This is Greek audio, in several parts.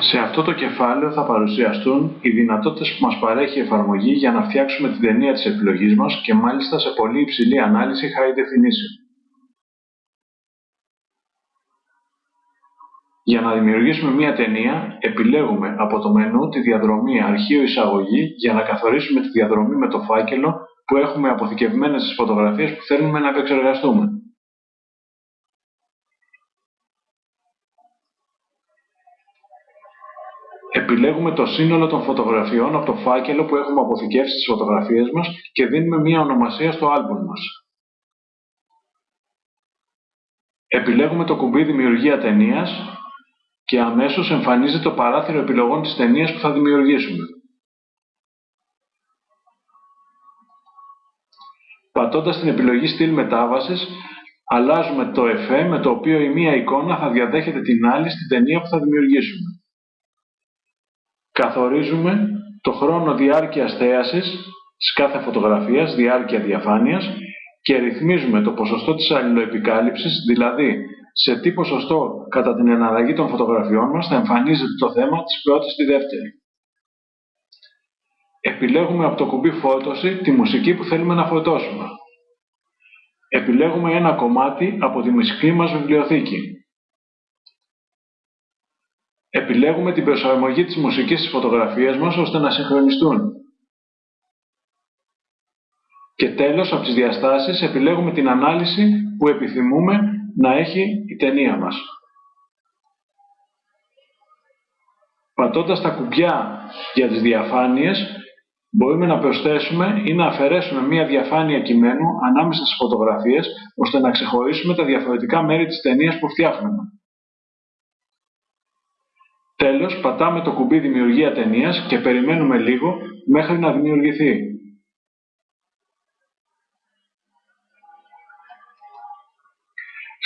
Σε αυτό το κεφάλαιο θα παρουσιαστούν οι δυνατότητες που μας παρέχει η εφαρμογή για να φτιάξουμε την ταινία της επιλογής μας και μάλιστα σε πολύ υψηλή ανάλυση high definition. Για να δημιουργήσουμε μία ταινία, επιλέγουμε από το μενού τη διαδρομή αρχείο εισαγωγή για να καθορίσουμε τη διαδρομή με το φάκελο που έχουμε αποθηκευμένες στις φωτογραφίες που θέλουμε να επεξεργαστούμε. Επιλέγουμε το σύνολο των φωτογραφιών από το φάκελο που έχουμε αποθηκεύσει στις φωτογραφίες μας και δίνουμε μία ονομασία στο άλμπουμ μας. Επιλέγουμε το κουμπί Δημιουργία ταινίας και αμέσως εμφανίζεται το παράθυρο επιλογών της ταινίας που θα δημιουργήσουμε. Πατώντας την επιλογή στυλ μετάβασης, αλλάζουμε το εφέ με το οποίο η μία εικόνα θα διαδέχεται την άλλη στην ταινία που θα δημιουργήσουμε. Καθορίζουμε το χρόνο διάρκειας θέασης της κάθε φωτογραφίας, διάρκεια διαφάνειας και ρυθμίζουμε το ποσοστό της αλληλοεπικάλυψης, δηλαδή σε τι ποσοστό κατά την εναλλαγή των φωτογραφιών μας θα εμφανίζεται το θέμα της πρώτης στη δεύτερη. Επιλέγουμε από το κουμπί φώτωση τη μουσική που θέλουμε να φωτώσουμε. Επιλέγουμε ένα κομμάτι από τη μουσική μας βιβλιοθήκη. Επιλέγουμε την προσαρμογή της μουσικής στις φωτογραφίες μας ώστε να συγχρονιστούν. Και τέλος, από τις διαστάσεις, επιλέγουμε την ανάλυση που επιθυμούμε να έχει η ταινία μας. Πατώντας τα κουμπιά για τις διαφάνειες, μπορούμε να προσθέσουμε ή να αφαιρέσουμε μία διαφάνεια κειμένου ανάμεσα στις φωτογραφίες, ώστε να ξεχωρίσουμε τα διαφορετικά μέρη της ταινίας που φτιάχνουμε. Τέλος, πατάμε το κουμπί Δημιουργία ταινίας και περιμένουμε λίγο μέχρι να δημιουργηθεί.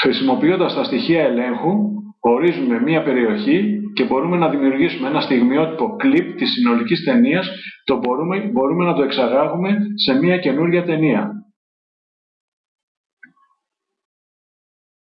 Χρησιμοποιώντας τα στοιχεία ελέγχου, ορίζουμε μία περιοχή και μπορούμε να δημιουργήσουμε ένα στιγμιότυπο κλιπ της συνολικής ταινίας, το μπορούμε, μπορούμε να το εξαγάγουμε σε μία καινούργια ταινία.